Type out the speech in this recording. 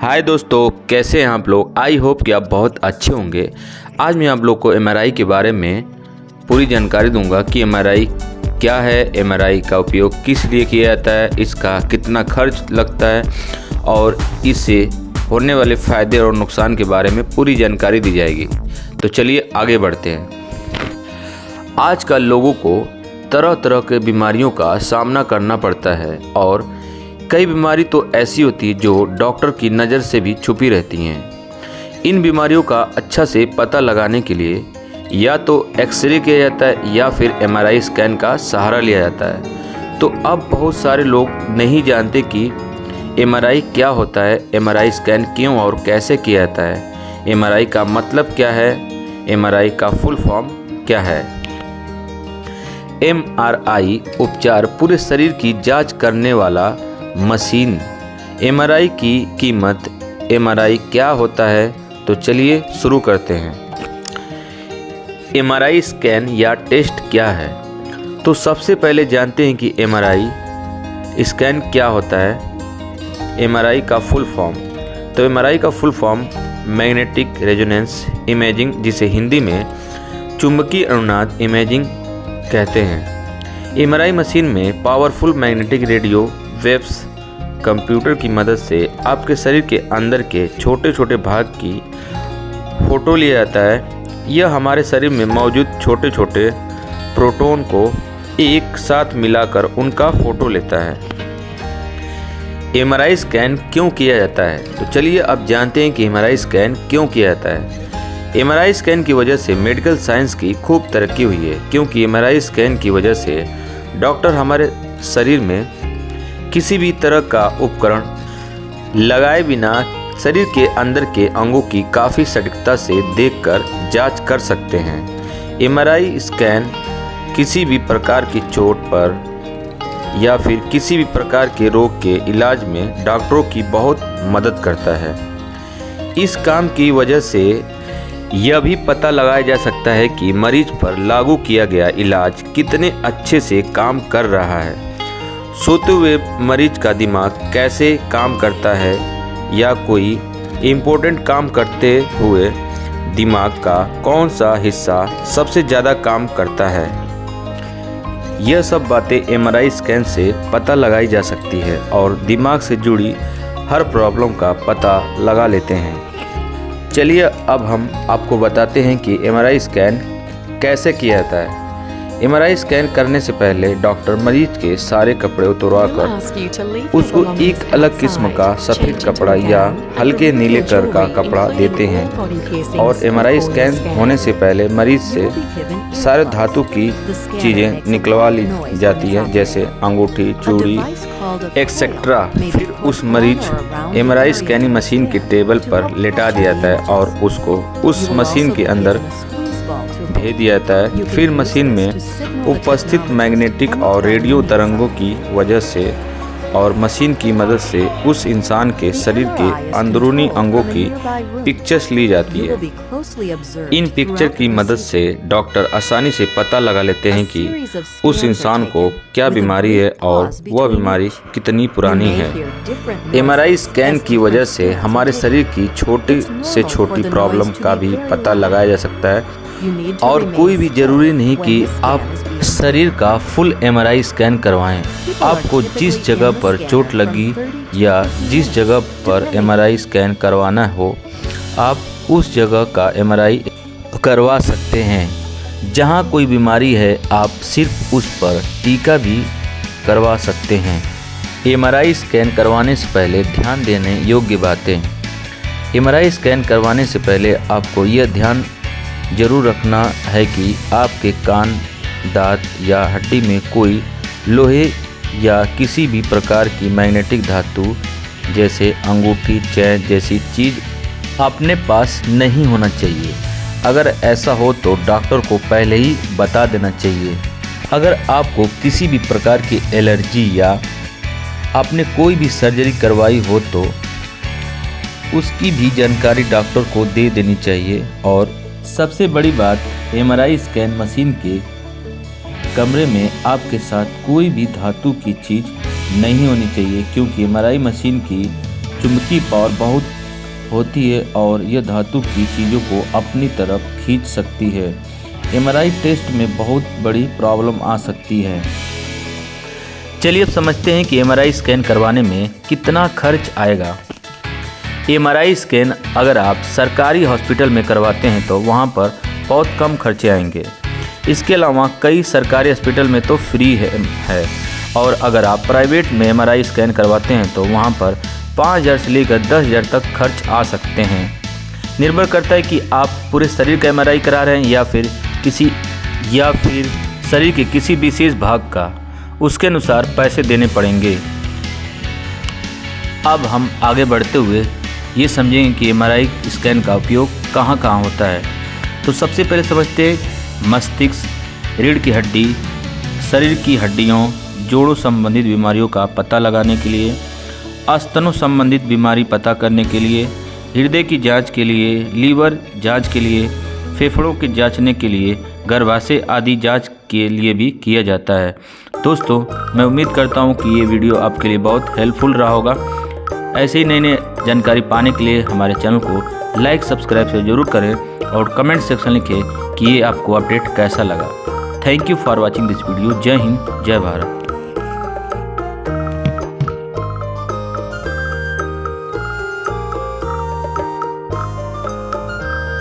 हाय दोस्तों, कैसे हैं आप लोग? आई होप कि आप बहुत अच्छे होंगे। आज मैं आप लोग को एमआरआई के बारे में पूरी जानकारी दूँगा कि एमआरआई क्या है। एमआरआई का उपयोग किस लिए किया जाता है, इसका कितना खर्च लगता है और इससे होने वाले फ़ायदे और नुकसान के बारे में पूरी जानकारी दी जाएगी। तो चलिए आगे बढ़ते हैं। आजकल लोगों को तरह तरह के बीमारियों का सामना करना पड़ता है और कई बीमारी तो ऐसी होती है जो डॉक्टर की नज़र से भी छुपी रहती हैं। इन बीमारियों का अच्छा से पता लगाने के लिए या तो एक्सरे किया जाता है या फिर एमआरआई स्कैन का सहारा लिया जाता है। तो अब बहुत सारे लोग नहीं जानते कि एमआरआई क्या होता है एमआरआई स्कैन क्यों और कैसे किया जाता है। एमआरआई का मतलब क्या है? एमआरआई का फुल फॉर्म क्या है? एमआरआई उपचार पूरे शरीर की जाँच करने वाला मशीन। एमआरआई की कीमत एमआरआई क्या होता है तो चलिए शुरू करते हैं। एमआरआई स्कैन या टेस्ट क्या है? तो सबसे पहले जानते हैं कि एमआरआई स्कैन क्या होता है। एमआरआई का फुल फॉर्म तो एमआरआई का full form magnetic resonance imaging जिसे हिंदी में चुंबकीय अनुनाद इमेजिंग कहते हैं। एमआरआई मशीन में powerful magnetic radio waves computer की मदद से आपके शरीर के अंदर के छोटे छोटे भाग की फ़ोटो लिया जाता है। यह हमारे शरीर में मौजूद छोटे छोटे प्रोटॉन को एक साथ मिलाकर उनका फ़ोटो लेता है। एमआरआई स्कैन क्यों किया जाता है? तो चलिए अब जानते हैं कि एमआरआई स्कैन क्यों किया जाता है। एमआरआई स्कैन की वजह से मेडिकल साइंस की खूब तरक्की हुई है, क्योंकि एमआरआई स्कैन की वजह से डॉक्टर हमारे शरीर में किसी भी तरह का उपकरण लगाए बिना शरीर के अंदर के अंगों की काफ़ी सटीकता से देखकर जाँच कर सकते हैं। एमआरआई स्कैन किसी भी प्रकार की चोट पर या फिर किसी भी प्रकार के रोग के इलाज में डॉक्टरों की बहुत मदद करता है। इस काम की वजह से यह भी पता लगाया जा सकता है कि मरीज़ पर लागू किया गया इलाज कितने अच्छे से काम कर रहा है। सोते हुए मरीज़ का दिमाग कैसे काम करता है या कोई इम्पोर्टेंट काम करते हुए दिमाग का कौन सा हिस्सा सबसे ज़्यादा काम करता है? यह सब बातें एमआरआई स्कैन से पता लगाई जा सकती है और दिमाग से जुड़ी हर प्रॉब्लम का पता लगा लेते हैं। चलिए अब हम आपको बताते हैं कि एमआरआई स्कैन कैसे किया जाता है। एमआरआई स्कैन करने से पहले डॉक्टर मरीज़ के सारे कपड़े उतरवा कर उसको एक अलग किस्म का सफ़ेद कपड़ा या हल्के नीले कलर का कपड़ा देते हैं और एमआरआई स्कैन होने से पहले मरीज़ से सारे धातु की चीज़ें निकलवा ली जाती हैं जैसे अंगूठी चूड़ी एक्सेट्रा फिर उस मरीज़ एमआरआई स्कैनिंग मशीन के टेबल पर लेटा दिया जाता है और उसको उस मशीन के अंदर भेज दिया जाता है। फिर मशीन में उपस्थित मैग्नेटिक और रेडियो तरंगों की वजह से और मशीन की मदद से उस इंसान के शरीर के अंदरूनी अंगों की पिक्चर्स ली जाती है। इन पिक्चर की मदद से डॉक्टर आसानी से पता लगा लेते हैं कि उस इंसान को क्या बीमारी है और वह बीमारी कितनी पुरानी है। एमआरआई स्कैन की वजह से हमारे शरीर की छोटी से छोटी प्रॉब्लम का भी पता लगाया जा सकता है। और कोई भी ज़रूरी नहीं कि आप शरीर का फुल एमआरआई स्कैन करवाएँ। आपको जिस जगह पर चोट लगी या जिस जगह पर एमआरआई स्कैन करवाना हो आप उस जगह का एमआरआई करवा सकते हैं। जहाँ कोई बीमारी है आप सिर्फ़ उस पर टीका भी करवा सकते हैं। एमआरआई स्कैन करवाने से पहले ध्यान देने योग्य बातें। एमआरआई स्कैन करवाने से पहले आपको यह ध्यान ज़रूर रखना है कि आपके कान, दांत या हड्डी में कोई लोहे या किसी भी प्रकार की मैग्नेटिक धातु, जैसे अंगूठी, चैन जैसी चीज़ अपने पास नहीं होना चाहिए। अगर ऐसा हो तो डॉक्टर को पहले ही बता देना चाहिए। अगर आपको किसी भी प्रकार की एलर्जी या आपने कोई भी सर्जरी करवाई हो तो उसकी भी जानकारी डॉक्टर को दे देनी चाहिए और सबसे बड़ी बात एमआरआई स्कैन मशीन के कमरे में आपके साथ कोई भी धातु की चीज़ नहीं होनी चाहिए, क्योंकि एमआरआई मशीन की चुंबकीय पावर बहुत होती है और यह धातु की चीज़ों को अपनी तरफ़ खींच सकती है। एमआरआई टेस्ट में बहुत बड़ी प्रॉब्लम आ सकती है। चलिए अब समझते हैं कि एमआरआई स्कैन करवाने में कितना खर्च आएगा। एमआरआई स्कैन अगर आप सरकारी हॉस्पिटल में करवाते हैं तो वहाँ पर बहुत कम खर्चे आएँगे। इसके अलावा कई सरकारी हॉस्पिटल में तो फ्री है, है। और अगर आप प्राइवेट में एमआरआई स्कैन करवाते हैं तो वहाँ पर पाँच हज़ार से लेकर दस हज़ार तक खर्च आ सकते हैं। निर्भर करता है कि आप पूरे शरीर का एमआरआई करा रहे हैं या फिर किसी या फिर शरीर के किसी विशेष भाग का। उसके अनुसार पैसे देने पड़ेंगे। अब हम आगे बढ़ते हुए ये समझेंगे कि एमआरआई स्कैन का उपयोग कहाँ कहाँ होता है। तो सबसे पहले समझते मस्तिष्क, रीढ़ की हड्डी, शरीर की हड्डियों, जोड़ों संबंधित बीमारियों का पता लगाने के लिए, स्तनों संबंधित बीमारी पता करने के लिए, हृदय की जाँच के लिए, लीवर जाँच के लिए, फेफड़ों के जांचने के लिए, गर्भाशय आदि जाँच के लिए भी किया जाता है। दोस्तों, मैं उम्मीद करता हूँ कि ये वीडियो आपके लिए बहुत हेल्पफुल रहा होगा। ऐसे ही नई नई जानकारी पाने के लिए हमारे चैनल को लाइक, सब्सक्राइब से ज़रूर करें और कमेंट सेक्शन लिखें कि ये आपको अपडेट कैसा लगा। Thank you for watching this video जय हिंद, जय भारत।